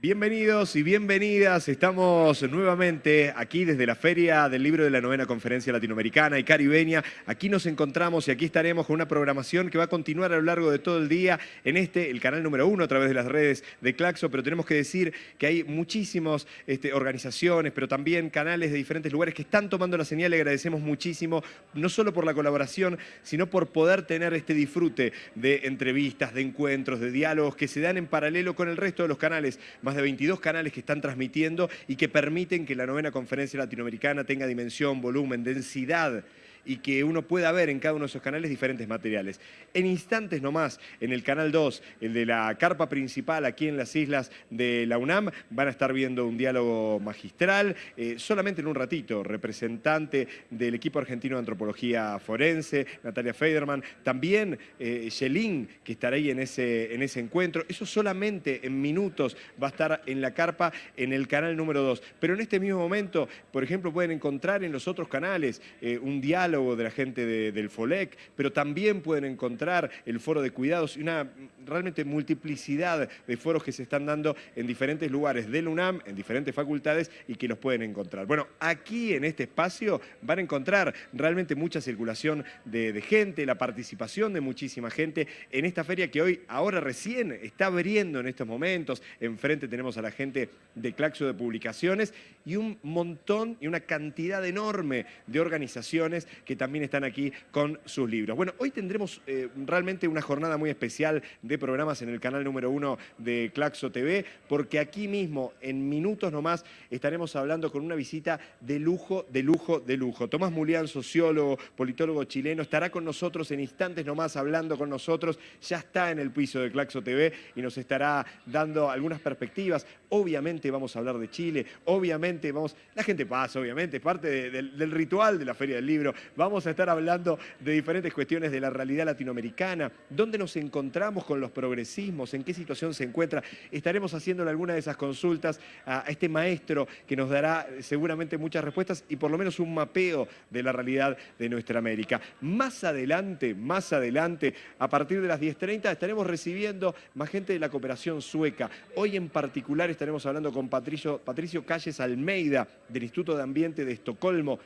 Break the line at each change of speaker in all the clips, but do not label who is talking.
Bienvenidos y bienvenidas. Estamos nuevamente aquí desde la Feria del Libro de la Novena Conferencia Latinoamericana y Caribeña. Aquí nos encontramos y aquí estaremos con una programación que va a continuar a lo largo de todo el día en este, el canal número uno a través de las redes de Claxo, pero tenemos que decir que hay muchísimas este, organizaciones, pero también canales de diferentes lugares que están tomando la señal. Le agradecemos muchísimo, no solo por la colaboración, sino por poder tener este disfrute de entrevistas, de encuentros, de diálogos que se dan en paralelo con el resto de los canales más de 22 canales que están transmitiendo y que permiten que la novena conferencia latinoamericana tenga dimensión, volumen, densidad y que uno pueda ver en cada uno de esos canales diferentes materiales. En instantes nomás, en el canal 2, el de la carpa principal aquí en las islas de la UNAM, van a estar viendo un diálogo magistral, eh, solamente en un ratito, representante del equipo argentino de antropología forense, Natalia Federman, también eh, Yelín, que estará ahí en ese, en ese encuentro. Eso solamente en minutos va a estar en la carpa en el canal número 2. Pero en este mismo momento, por ejemplo, pueden encontrar en los otros canales eh, un diálogo de la gente del FOLEC, pero también pueden encontrar el foro de cuidados y una realmente multiplicidad de foros que se están dando en diferentes lugares del UNAM, en diferentes facultades y que los pueden encontrar. Bueno, aquí en este espacio van a encontrar realmente mucha circulación de, de gente, la participación de muchísima gente en esta feria que hoy, ahora recién, está abriendo en estos momentos. Enfrente tenemos a la gente de Claxo de Publicaciones y un montón y una cantidad enorme de organizaciones que también están aquí con sus libros. Bueno, hoy tendremos eh, realmente una jornada muy especial de programas en el canal número uno de Claxo TV, porque aquí mismo, en minutos nomás, estaremos hablando con una visita de lujo, de lujo, de lujo. Tomás Mulián, sociólogo, politólogo chileno, estará con nosotros en instantes nomás hablando con nosotros. Ya está en el piso de Claxo TV y nos estará dando algunas perspectivas. Obviamente vamos a hablar de Chile, obviamente vamos... La gente pasa, obviamente, es parte del ritual de la Feria del Libro. Vamos a estar hablando de diferentes cuestiones de la realidad latinoamericana, dónde nos encontramos con los progresismos, en qué situación se encuentra. Estaremos haciéndole alguna de esas consultas a este maestro que nos dará seguramente muchas respuestas y por lo menos un mapeo de la realidad de nuestra América. Más adelante, más adelante, a partir de las 10.30 estaremos recibiendo más gente de la cooperación sueca. Hoy en particular estaremos hablando con Patricio, Patricio Calles Almeida del Instituto de Ambiente de Estocolmo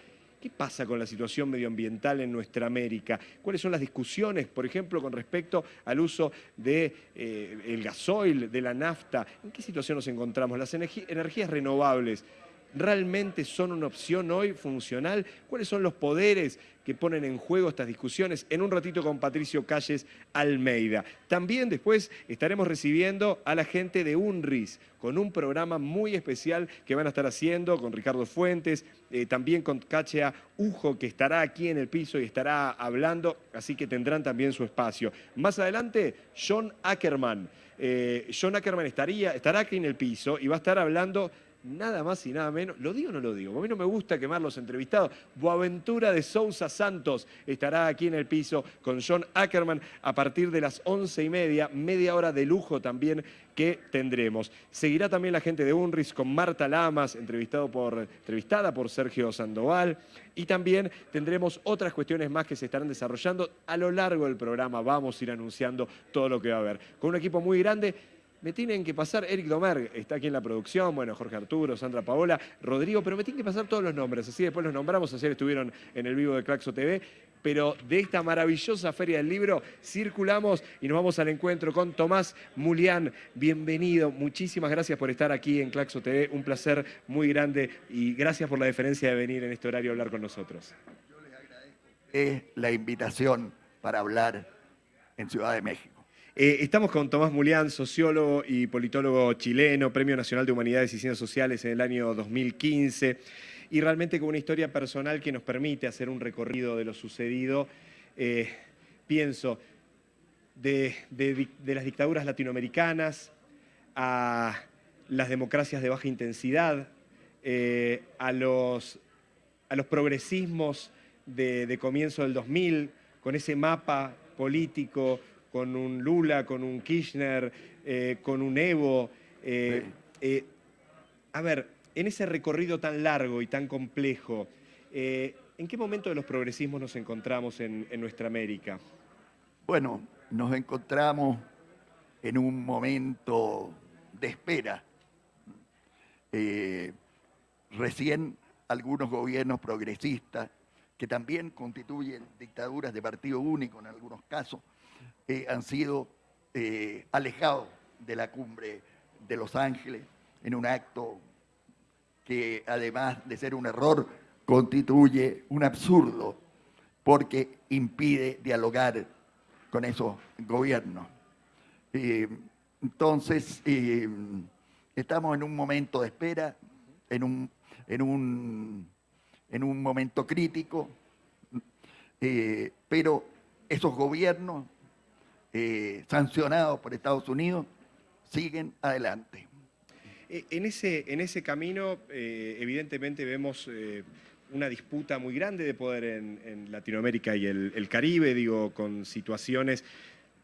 ¿Qué pasa con la situación medioambiental en nuestra América? ¿Cuáles son las discusiones, por ejemplo, con respecto al uso del de, eh, gasoil, de la nafta? ¿En qué situación nos encontramos? Las energías renovables realmente son una opción hoy funcional? ¿Cuáles son los poderes que ponen en juego estas discusiones? En un ratito con Patricio Calles Almeida. También después estaremos recibiendo a la gente de UNRIS con un programa muy especial que van a estar haciendo con Ricardo Fuentes, eh, también con Cachea Ujo, que estará aquí en el piso y estará hablando, así que tendrán también su espacio. Más adelante, John Ackerman. Eh, John Ackerman estaría, estará aquí en el piso y va a estar hablando nada más y nada menos, ¿lo digo o no lo digo? A mí no me gusta quemar los entrevistados. Boaventura de Sousa Santos estará aquí en el piso con John Ackerman a partir de las once y media, media hora de lujo también que tendremos. Seguirá también la gente de UNRIS con Marta Lamas, entrevistada por Sergio Sandoval. Y también tendremos otras cuestiones más que se estarán desarrollando a lo largo del programa. Vamos a ir anunciando todo lo que va a haber. Con un equipo muy grande me tienen que pasar, Eric Domer está aquí en la producción, bueno, Jorge Arturo, Sandra Paola, Rodrigo, pero me tienen que pasar todos los nombres, así después los nombramos, ayer estuvieron en el vivo de Claxo TV, pero de esta maravillosa Feria del Libro circulamos y nos vamos al encuentro con Tomás Mulián. Bienvenido, muchísimas gracias por estar aquí en Claxo TV, un placer muy grande y gracias por la deferencia de venir en este horario a hablar con nosotros.
Yo les agradezco la invitación para hablar en Ciudad de México.
Eh, estamos con Tomás Mulián, sociólogo y politólogo chileno, Premio Nacional de Humanidades y Ciencias Sociales en el año 2015, y realmente con una historia personal que nos permite hacer un recorrido de lo sucedido, eh, pienso, de, las dictaduras latinoamericanas a las democracias de baja intensidad, eh, a, los, progresismos de comienzo del 2000, con ese mapa político con un Lula, con un Kirchner, eh, con un Evo. Eh, eh, a ver, en ese recorrido tan largo y tan complejo, ¿en qué momento de los progresismos nos encontramos en, en nuestra América?
Bueno, nos encontramos en un momento de espera eh, recién algunos gobiernos progresistas, que también constituyen dictaduras de partido único en algunos casos, han sido eh, alejados de la cumbre de Los Ángeles en un acto que además de ser un error, constituye un absurdo porque impide dialogar con esos gobiernos. Eh, entonces, eh, estamos en un momento de espera, en un, en un, en un momento crítico, pero esos gobiernos sancionados por Estados Unidos siguen adelante.
En ese, en ese camino, evidentemente vemos una disputa muy grande de poder en, Latinoamérica y el, Caribe, digo, con situaciones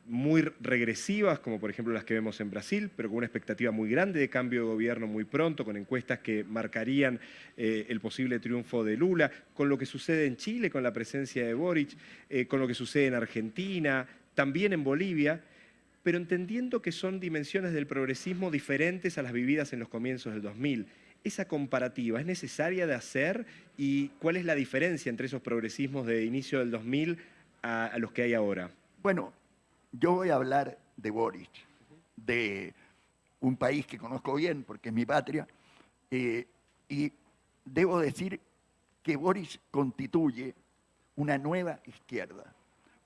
muy regresivas, como por ejemplo las que vemos en Brasil, pero con una expectativa muy grande de cambio de gobierno muy pronto, con encuestas que marcarían eh, el posible triunfo de Lula, con lo que sucede en Chile, con la presencia de Boric, eh, con lo que sucede en Argentina, también en Bolivia, pero entendiendo que son dimensiones del progresismo diferentes a las vividas en los comienzos del 2000 esa comparativa es necesaria de hacer y cuál es la diferencia entre esos progresismos de inicio del 2000 a, los que hay ahora?
Bueno, yo voy a hablar de Boric, de un país que conozco bien porque es mi patria, eh, y debo decir que Boric constituye una nueva izquierda,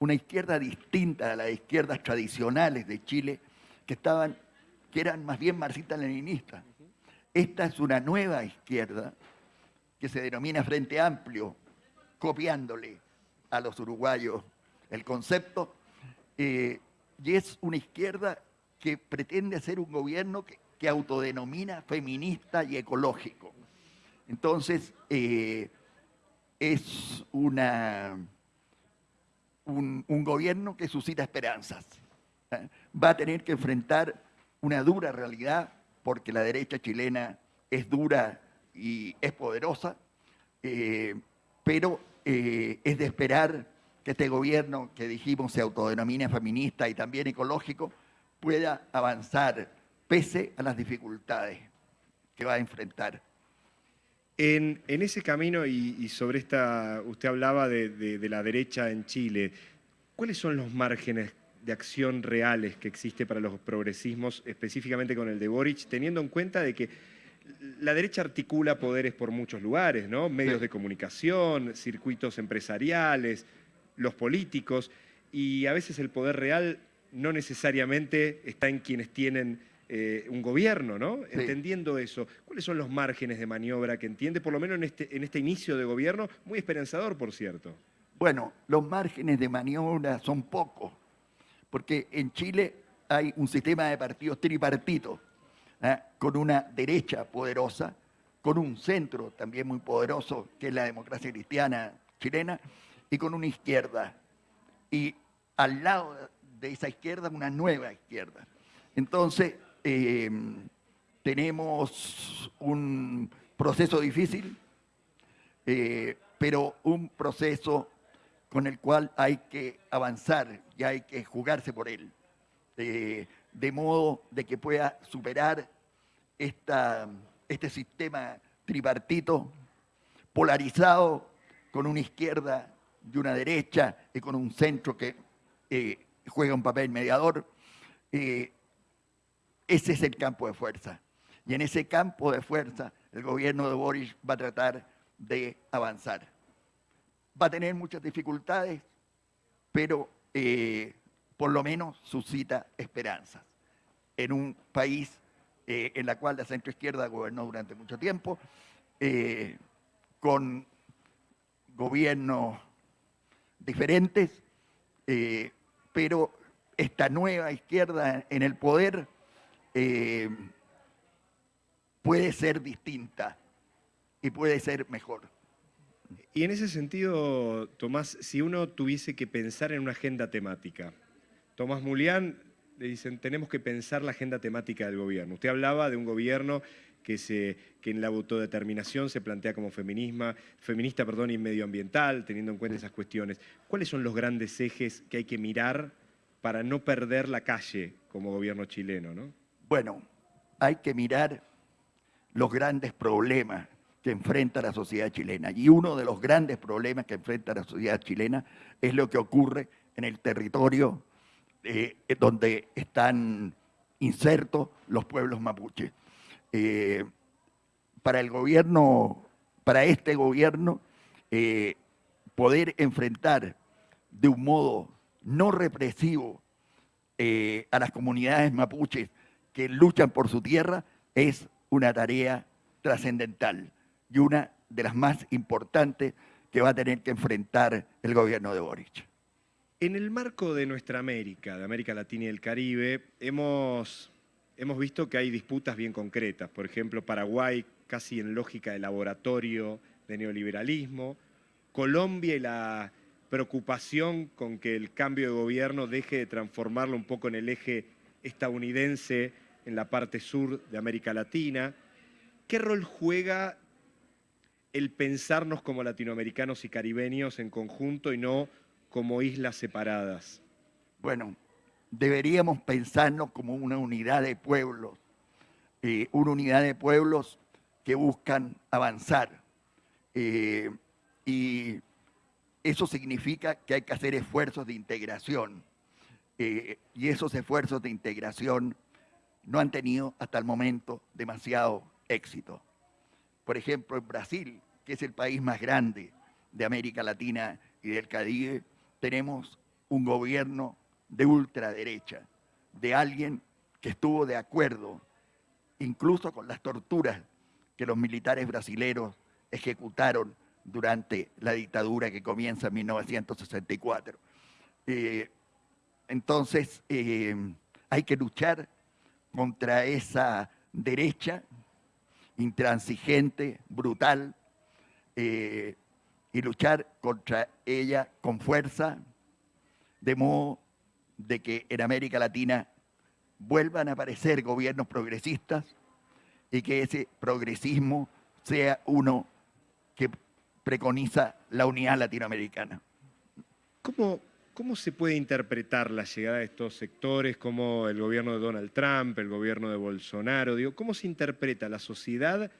una izquierda distinta a las izquierdas tradicionales de Chile que estaban que eran más bien marxistas-leninistas. Esta es una nueva izquierda que se denomina Frente Amplio, copiándole a los uruguayos el concepto, eh, y es una izquierda que pretende hacer un gobierno que, autodenomina feminista y ecológico. Entonces, eh, es una, un, gobierno que suscita esperanzas. ¿eh? Va a tener que enfrentar una dura realidad porque la derecha chilena es dura y es poderosa, eh, pero eh, es de esperar que este gobierno que dijimos se autodenomina feminista y también ecológico pueda avanzar pese a las dificultades que va a enfrentar.
En, ese camino y, sobre esta, usted hablaba de la derecha en Chile, ¿cuáles son los márgenes de acción reales que existe para los progresismos, específicamente con el de Boric, teniendo en cuenta de que la derecha articula poderes por muchos lugares, ¿no? Medios de comunicación, circuitos empresariales, los políticos, y a veces el poder real no necesariamente está en quienes tienen eh, un gobierno, ¿no? Entendiendo eso, ¿cuáles son los márgenes de maniobra que entiende, por lo menos en este, en este inicio de gobierno, muy esperanzador, por cierto?
Bueno, los márgenes de maniobra son pocos porque en Chile hay un sistema de partidos tripartito, ¿eh? con una derecha poderosa, con un centro también muy poderoso, que es la democracia cristiana chilena, y con una izquierda. Y al lado de esa izquierda, una nueva izquierda. Entonces, em, tenemos un proceso difícil, eh, pero un proceso con el cual hay que avanzar y hay que jugarse por él, de modo de que pueda superar esta, este sistema tripartito polarizado con una izquierda y una derecha y con un centro que eh, juega un papel mediador. Eh, ese es el campo de fuerza. Y en ese campo de fuerza el gobierno de Boris va a tratar de avanzar va a tener muchas dificultades, pero eh, por lo menos suscita esperanzas. En un país eh, en la cual la centroizquierda gobernó durante mucho tiempo, eh, con gobiernos diferentes, pero esta nueva izquierda en el poder puede ser distinta y puede ser mejor.
Y en ese sentido, Tomás, si uno tuviese que pensar en una agenda temática, Tomás Mulián le dicen, tenemos que pensar la agenda temática del gobierno. Usted hablaba de un gobierno que, se, que en la autodeterminación se plantea como feminisma, feminista perdón, y medioambiental, teniendo en cuenta esas cuestiones. ¿Cuáles son los grandes ejes que hay que mirar para no perder la calle como gobierno chileno? ¿no?
Bueno, hay que mirar los grandes problemas que enfrenta la sociedad chilena. Y uno de los grandes problemas que enfrenta la sociedad chilena es lo que ocurre en el territorio eh, donde están insertos los pueblos mapuches. Eh, para el gobierno, para este gobierno, eh, poder enfrentar de un modo no represivo a las comunidades mapuches que luchan por su tierra es una tarea trascendental y una de las más importantes que va a tener que enfrentar el gobierno de Boric.
En el marco de nuestra América, de América Latina y el Caribe, hemos, hemos visto que hay disputas bien concretas. Por ejemplo, Paraguay casi en lógica de laboratorio de neoliberalismo, Colombia y la preocupación con que el cambio de gobierno deje de transformarlo un poco en el eje estadounidense en la parte sur de América Latina. ¿Qué rol juega el pensarnos como latinoamericanos y caribeños en conjunto y no como islas separadas?
Bueno, deberíamos pensarnos como una unidad de pueblos, eh, una unidad de pueblos que buscan avanzar. Eh, y eso significa que hay que hacer esfuerzos de integración. Eh, y esos esfuerzos de integración no han tenido hasta el momento demasiado éxito. Por ejemplo, en Brasil, que es el país más grande de América Latina y del Caribe, tenemos un gobierno de ultraderecha, de alguien que estuvo de acuerdo incluso con las torturas que los militares brasileños ejecutaron durante la dictadura que comienza en 1964. Eh, entonces, eh, hay que luchar contra esa derecha intransigente, brutal, eh, y luchar contra ella con fuerza, de modo de que en América Latina vuelvan a aparecer gobiernos progresistas y que ese progresismo sea uno que preconiza la unidad latinoamericana.
¿Cómo, ¿Cómo se puede interpretar la llegada de estos sectores como el gobierno de Donald Trump, el gobierno de Bolsonaro? Digo, ¿Cómo se interpreta la sociedad?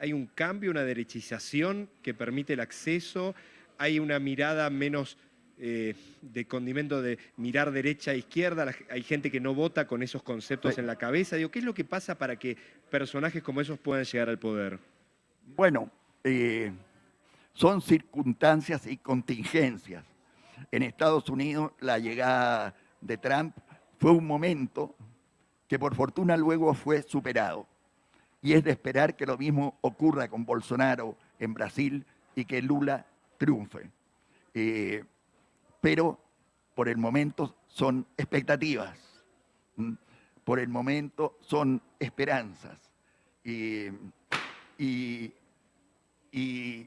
¿Hay un cambio, una derechización que permite el acceso? ¿Hay una mirada menos eh, de condimento de mirar derecha e izquierda? ¿Hay gente que no vota con esos conceptos en la cabeza? Digo, ¿Qué es lo que pasa para que personajes como esos puedan llegar al poder?
Bueno, eh, son circunstancias y contingencias en Estados Unidos la llegada de Trump fue un momento que por fortuna luego fue superado. Y es de esperar que lo mismo ocurra con Bolsonaro en Brasil y que Lula triunfe. Eh, pero por el momento son expectativas, por el momento son esperanzas. y, y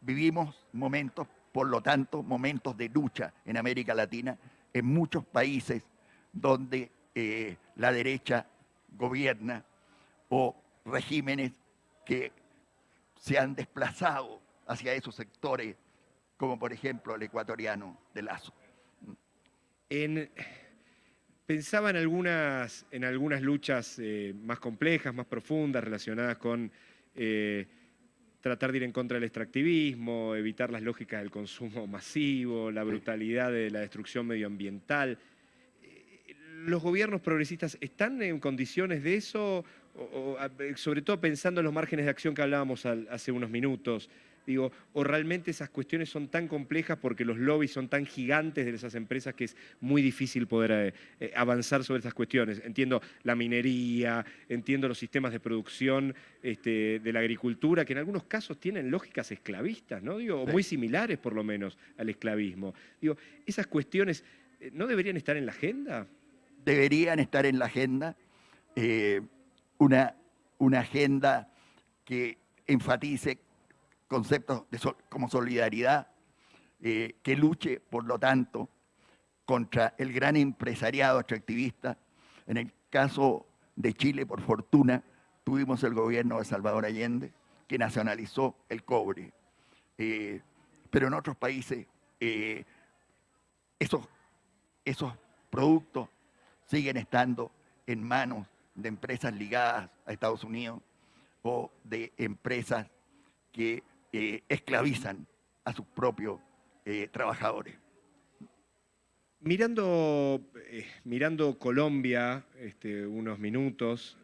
vivimos momentos por lo tanto, momentos de lucha en América Latina, en muchos países donde eh, la derecha gobierna o regímenes que se han desplazado hacia esos sectores, como por ejemplo el ecuatoriano de Lazo.
pensaba en algunas, en algunas luchas eh, más complejas, más profundas, relacionadas con eh, tratar de ir en contra del extractivismo, evitar las lógicas del consumo masivo, la brutalidad de la destrucción medioambiental. Eh, ¿Los gobiernos progresistas están en condiciones de eso? sobre todo pensando en los márgenes de acción que hablábamos hace unos minutos. Digo, o realmente esas cuestiones son tan complejas porque los lobbies son tan gigantes de esas empresas que es muy difícil poder eh, eh, avanzar sobre esas cuestiones. Entiendo la minería, entiendo los sistemas de producción este, de la agricultura, que en algunos casos tienen lógicas esclavistas, ¿no? Digo, o muy similares por lo menos al esclavismo. Digo, esas cuestiones eh, no deberían estar en la agenda.
Deberían estar en la agenda. una, una agenda que enfatice conceptos como solidaridad, eh, que luche, por lo tanto, contra el gran empresariado extractivista. En el caso de Chile, por fortuna, tuvimos el gobierno de Salvador Allende, que nacionalizó el cobre. Eh, pero en otros países eh, esos, esos productos siguen estando en manos de empresas ligadas a Estados Unidos o de empresas que eh, esclavizan a sus propios eh, trabajadores.
Mirando, eh, mirando Colombia este, unos minutos,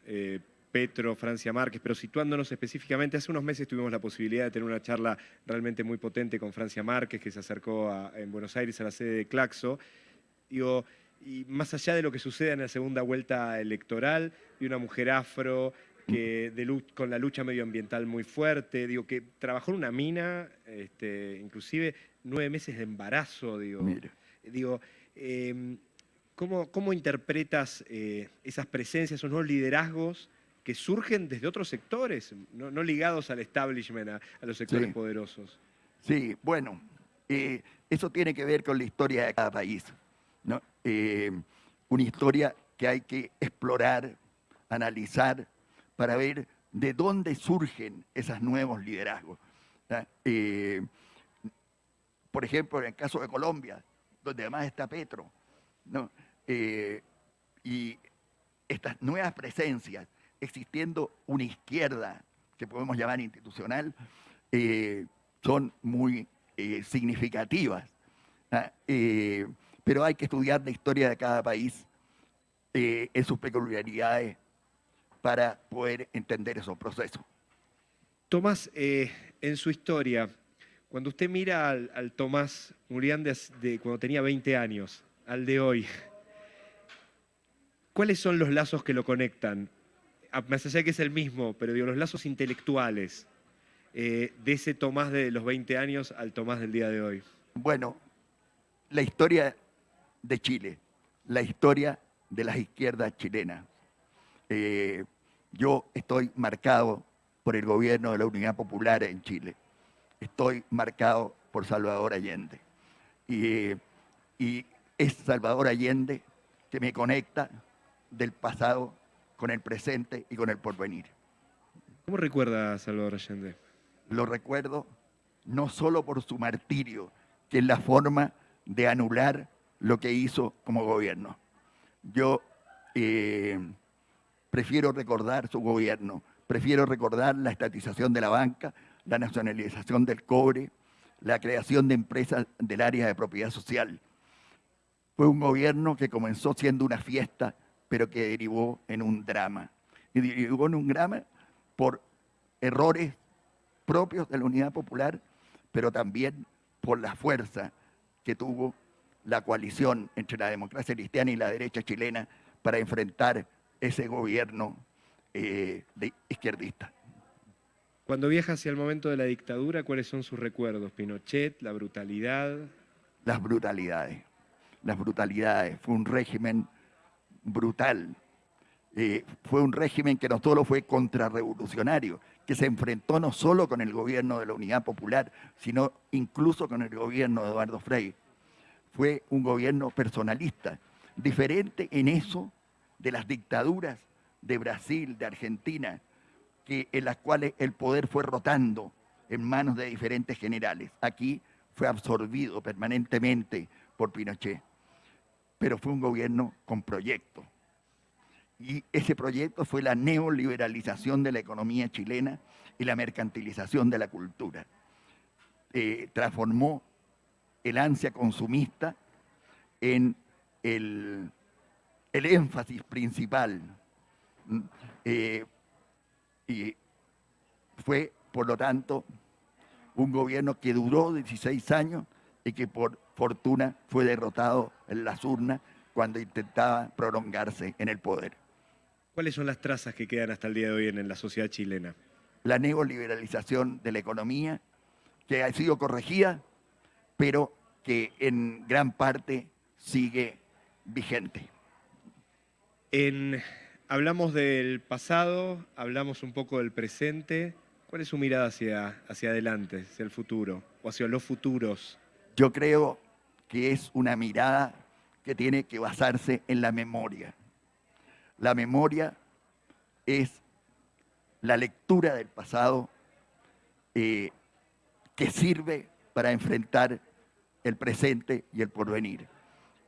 Petro, Francia Márquez, pero situándonos específicamente, hace unos meses tuvimos la posibilidad de tener una charla realmente muy potente con Francia Márquez, que se acercó en Buenos Aires a la sede de Claxo. Y más allá de lo que suceda en la segunda vuelta electoral, de una mujer afro que de, con la lucha medioambiental muy fuerte, digo, que trabajó en una mina, este, inclusive nueve meses de embarazo, digo. Digo, em, ¿cómo, interpretas eh, esas presencias, esos nuevos liderazgos que surgen desde otros sectores, no, ligados al establishment, a, los sectores poderosos?
Sí, bueno, eh, eso tiene que ver con la historia de cada país. ¿no? Eh, una historia que hay que explorar, analizar, para ver de dónde surgen esos nuevos liderazgos. Eh, por ejemplo, en el caso de Colombia, donde además está Petro, eh, y estas nuevas presencias, existiendo una izquierda que podemos llamar institucional, son muy significativas pero hay que estudiar la historia de cada país eh, en sus peculiaridades para poder entender esos procesos.
Tomás, eh, en su historia, cuando usted mira al, Tomás Murián de, cuando tenía 20 años, al de hoy, ¿cuáles son los lazos que lo conectan? Más allá de que es el mismo, pero digo, los lazos intelectuales eh, de ese Tomás de los 20 años al Tomás del día de hoy.
Bueno, la historia de Chile, la historia de las izquierdas chilenas. Eh, yo estoy marcado por el gobierno de la Unidad Popular en Chile. Estoy marcado por Salvador Allende. Y, y es Salvador Allende que me conecta del pasado con el presente y con el porvenir.
¿Cómo recuerda a Salvador Allende?
Lo recuerdo no solo por su martirio, que es la forma de anular lo que hizo como gobierno. Yo eh, prefiero recordar su gobierno, prefiero recordar la estatización de la banca, la nacionalización del cobre, la creación de empresas del área de propiedad social. Fue un gobierno que comenzó siendo una fiesta, pero que derivó en un drama. Y derivó en un drama por errores propios de la Unidad Popular, pero también por la fuerza que tuvo la coalición entre la democracia cristiana y la derecha chilena para enfrentar ese gobierno eh, de izquierdista.
Cuando viaja hacia el momento de la dictadura, ¿cuáles son sus recuerdos? Pinochet, la brutalidad.
Las brutalidades, las brutalidades. Fue un régimen brutal. Eh, fue un régimen que no solo fue contrarrevolucionario, que se enfrentó no solo con el gobierno de la Unidad Popular, sino incluso con el gobierno de Eduardo Frei fue un gobierno personalista, diferente en eso de las dictaduras de Brasil, de Argentina, que, en las cuales el poder fue rotando en manos de diferentes generales. Aquí fue absorbido permanentemente por Pinochet, pero fue un gobierno con proyecto. Y ese proyecto fue la neoliberalización de la economía chilena y la mercantilización de la cultura. Eh, transformó el ansia consumista en el, énfasis principal. Eh, y fue, por lo tanto, un gobierno que duró 16 años y que por fortuna fue derrotado en las urnas cuando intentaba prolongarse en el poder.
¿Cuáles son las trazas que quedan hasta el día de hoy en la sociedad chilena?
La neoliberalización de la economía, que ha sido corregida pero que en gran parte sigue vigente.
Hablamos del pasado, hablamos un poco del presente. ¿Cuál es su mirada hacia, hacia adelante, hacia el futuro o hacia los futuros?
Yo creo que es una mirada que tiene que basarse en la memoria. La memoria es la lectura del pasado eh, que sirve para enfrentar el presente y el porvenir.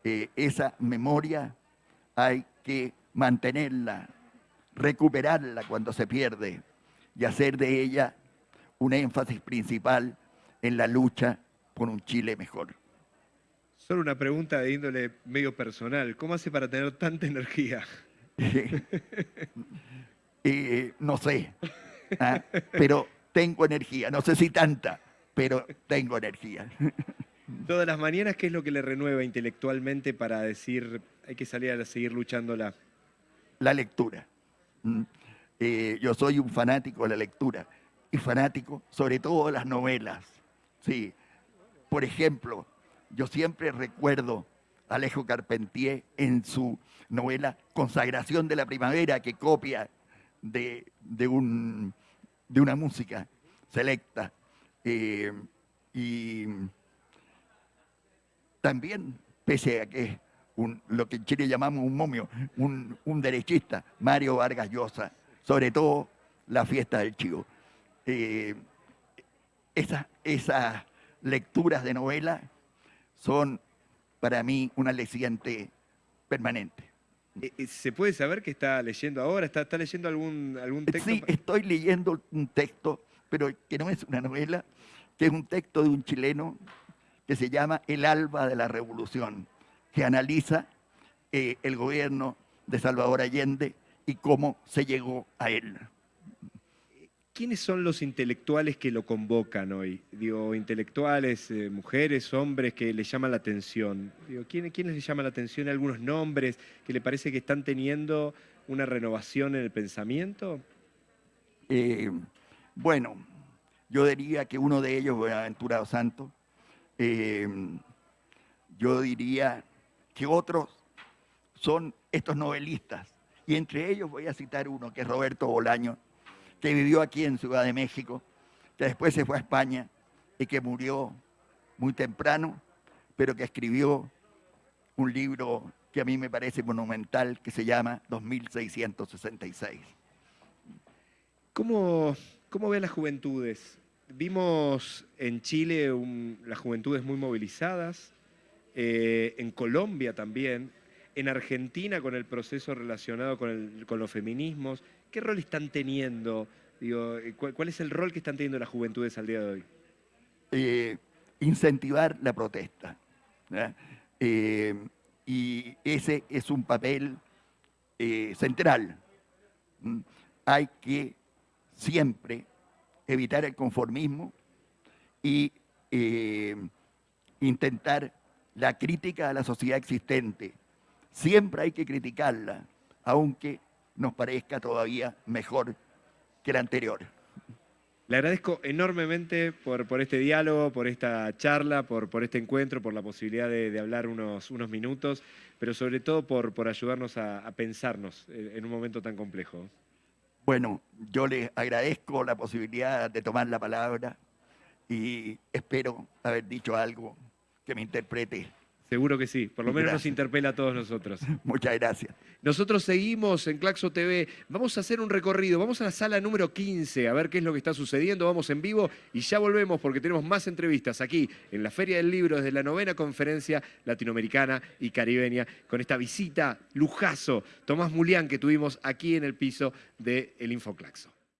Eh, esa memoria hay que mantenerla, recuperarla cuando se pierde y hacer de ella un énfasis principal en la lucha por un Chile mejor.
Solo una pregunta de índole medio personal. ¿Cómo hace para tener tanta energía?
Eh, no sé, ¿ah? pero tengo energía. No sé si tanta, pero tengo energía.
Todas las mañanas, ¿qué es lo que le renueva intelectualmente para decir hay que salir a seguir luchándola?
La lectura. Mm. Eh, yo soy un fanático de la lectura y fanático sobre todo de las novelas. Sí. Por ejemplo, yo siempre recuerdo a Alejo Carpentier en su novela Consagración de la Primavera, que copia de, de, un, de una música selecta. Eh, y también, pese a que un, lo que en Chile llamamos un momio, un, un, derechista, Mario Vargas Llosa, sobre todo la fiesta del Chivo. Eh, esas, esas lecturas de novela son para mí un aliciente permanente.
Eh, eh, ¿Se puede saber qué está leyendo ahora? ¿Está, está leyendo algún, algún texto?
Sí, estoy leyendo un texto, pero que no es una novela, que es un texto de un chileno que se llama El alba de la revolución, que analiza eh, el gobierno de Salvador Allende y cómo se llegó a él.
¿Quiénes son los intelectuales que lo convocan hoy? Digo, intelectuales, eh, mujeres, hombres que le llaman la atención. Digo, ¿quiénes, ¿quiénes le llaman la atención? ¿Algunos nombres que le parece que están teniendo una renovación en el pensamiento?
Eh, bueno, yo diría que uno de ellos, Buenaventura Santos, eh, yo diría que otros son estos novelistas. Y entre ellos voy a citar uno, que es Roberto Bolaño, que vivió aquí en Ciudad de México, que después se fue a España y que murió muy temprano, pero que escribió un libro que a mí me parece monumental, que se llama 2666.
¿Cómo, cómo ven las juventudes? Vimos en Chile las juventudes muy movilizadas, eh, en Colombia también, en Argentina con el proceso relacionado con, con los feminismos. ¿Qué rol están teniendo? Digo, eh, ¿cuál, es el rol que están teniendo las juventudes al día de hoy?
Eh, incentivar la protesta. Y ese es un papel central. ¿Mm? Hay que siempre evitar el conformismo y intentar la crítica a la sociedad existente. Siempre hay que criticarla, aunque nos parezca todavía mejor que la anterior.
Le agradezco enormemente por, este diálogo, por esta charla, por, este encuentro, por la posibilidad de, hablar unos, minutos, pero sobre todo por, ayudarnos a pensarnos en un momento tan complejo.
Bueno, yo les agradezco la posibilidad de tomar la palabra y espero haber dicho algo que me interprete
Seguro que sí, por lo menos nos interpela a todos nosotros.
Muchas gracias.
Nosotros seguimos en Claxo TV, vamos a hacer un recorrido, vamos a la sala número 15 a ver qué es lo que está sucediendo, vamos en vivo y ya volvemos porque tenemos más entrevistas aquí en la Feria del Libro desde la novena conferencia latinoamericana y caribeña con esta visita lujazo, Tomás Mulián que tuvimos aquí en el piso del Infoclaxo.